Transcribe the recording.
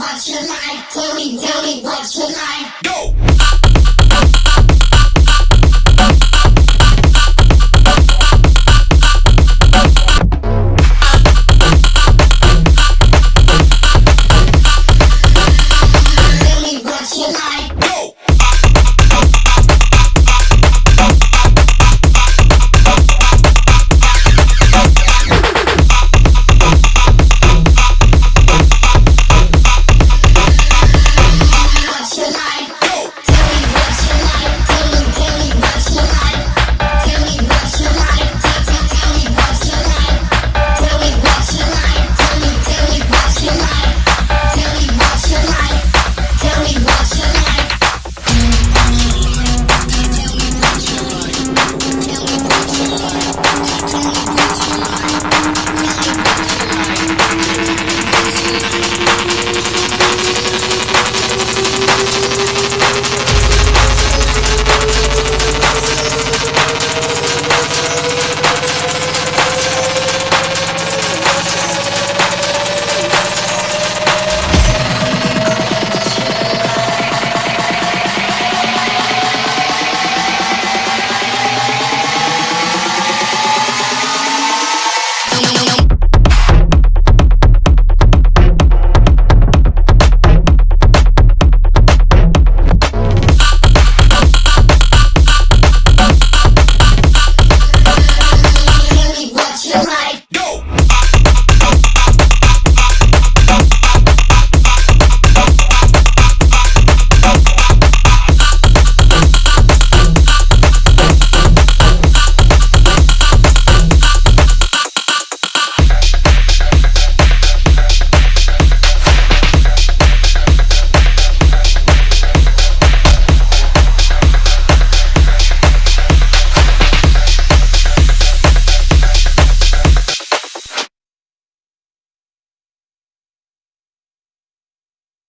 what's your like. Tell me, tell me what you like. Go!